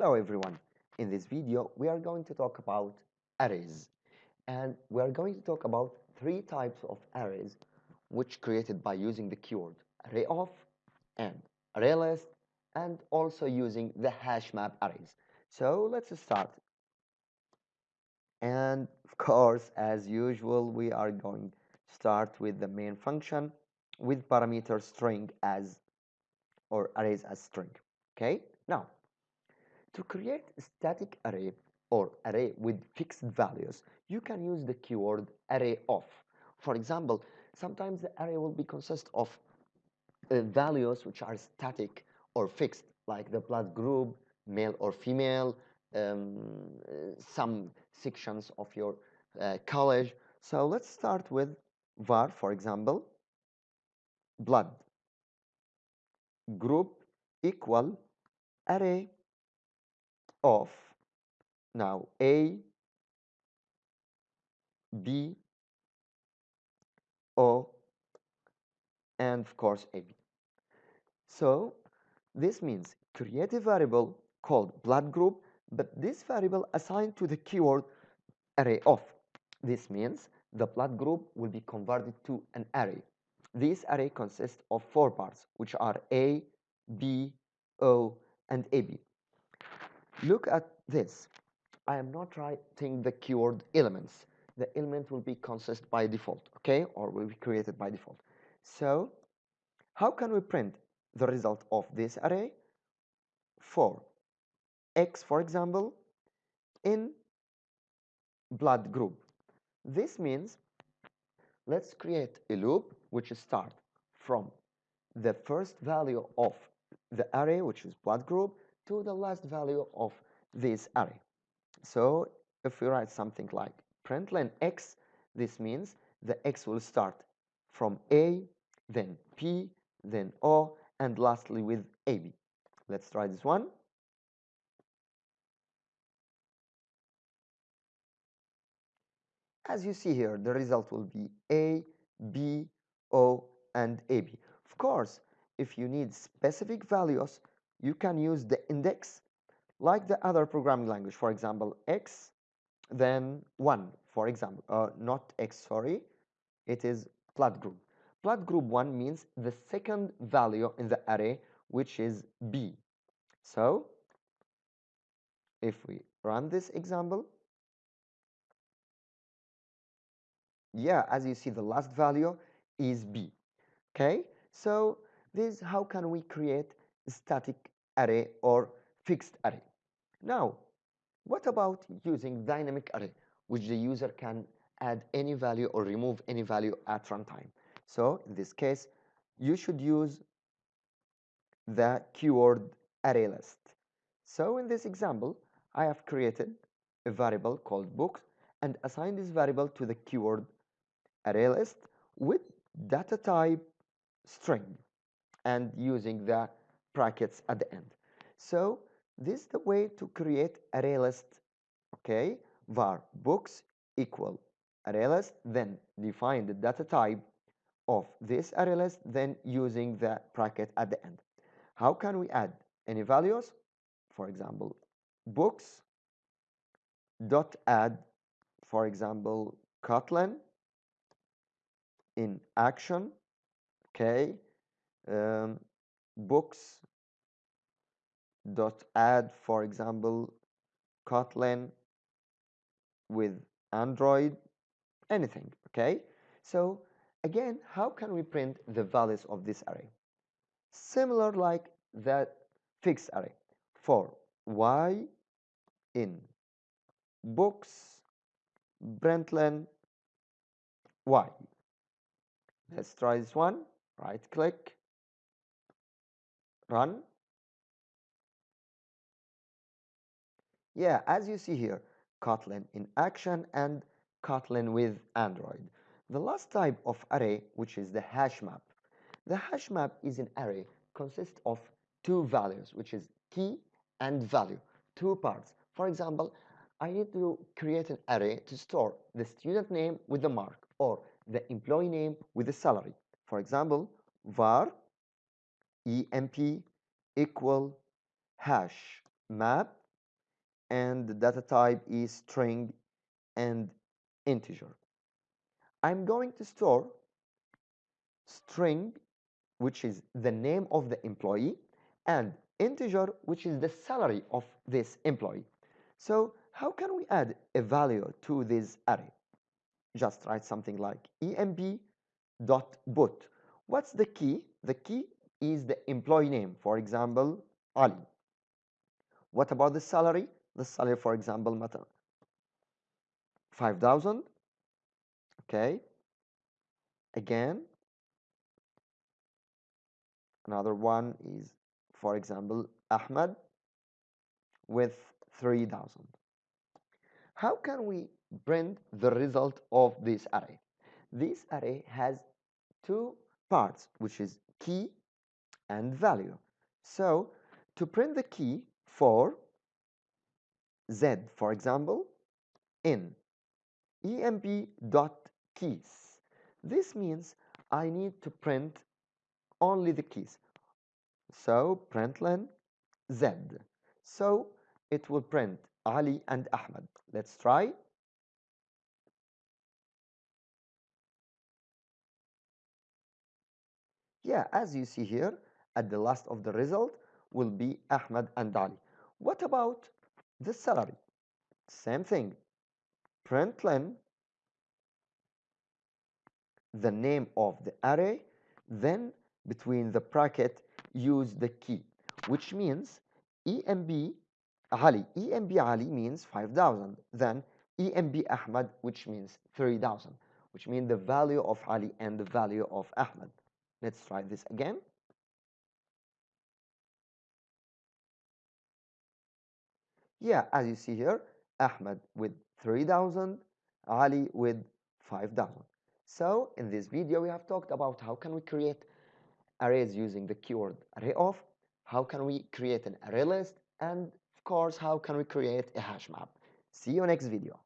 Hello everyone. In this video, we are going to talk about arrays. And we are going to talk about three types of arrays which created by using the keyword array of and array list and also using the hash map arrays. So let's start. And of course, as usual, we are going to start with the main function with parameter string as or arrays as string. Okay, now to create a static array or array with fixed values, you can use the keyword array of. For example, sometimes the array will be consist of uh, values which are static or fixed, like the blood group, male or female, um, some sections of your uh, college. So let's start with var, for example, blood group equal array of now A, B, O, and of course AB. So this means create a variable called blood group, but this variable assigned to the keyword array of. This means the blood group will be converted to an array. This array consists of four parts, which are A, B, O, and AB. Look at this. I am not writing the keyword elements. The element will be consist by default, okay, or will be created by default. So, how can we print the result of this array? For x, for example, in blood group. This means let's create a loop which start from the first value of the array, which is blood group, to the last value of this array. So if we write something like println x, this means the x will start from A, then P, then O, and lastly with AB. Let's try this one. As you see here, the result will be A, B, O, and AB. Of course, if you need specific values, you can use the index like the other programming language. For example, x, then 1, for example. Uh, not x, sorry. It is blood group. blood group 1 means the second value in the array, which is B. So, if we run this example, yeah, as you see, the last value is B. Okay, so this how can we create static array or fixed array. Now, what about using dynamic array, which the user can add any value or remove any value at runtime? So in this case, you should use the keyword array list. So in this example, I have created a variable called books and assigned this variable to the keyword array list with data type string and using the brackets at the end. So this is the way to create array list okay? Var books equal array list then define the data type of this array list then using the bracket at the end. How can we add any values? For example books dot add for example Kotlin in action okay? Um, books dot add for example Kotlin with Android anything okay? So again how can we print the values of this array? Similar like that fixed array. For y in books println y. Let's try this one. Right click run Yeah, as you see here, Kotlin in action and Kotlin with Android. The last type of array, which is the hash map. The hash map is an array consists of two values, which is key and value, two parts. For example, I need to create an array to store the student name with the mark or the employee name with the salary. For example, var emp equal hash map and the data type is string and integer. I'm going to store string which is the name of the employee and integer which is the salary of this employee. So how can we add a value to this array? Just write something like emp dot put. What's the key? The key is the employee name, for example, Ali. What about the salary? The salary, for example, matter 5,000. Okay. Again, another one is, for example, Ahmed with 3,000. How can we print the result of this array? This array has two parts, which is key and value. So to print the key for Z, for example, in emp.keys, this means I need to print only the keys. So println Z. So it will print Ali and Ahmed. Let's try. Yeah, as you see here, at the last of the result will be Ahmed and Ali. What about the salary? Same thing. Println the name of the array, then between the bracket use the key, which means emp Ali. emp Ali means 5,000. Then EMB Ahmad, which means 3,000, which means the value of Ali and the value of Ahmad. Let's try this again. Yeah, as you see here, Ahmed with 3,000, Ali with 5,000. So in this video, we have talked about how can we create arrays using the keyword array of, how can we create an array list, and of course, how can we create a hash map. See you next video.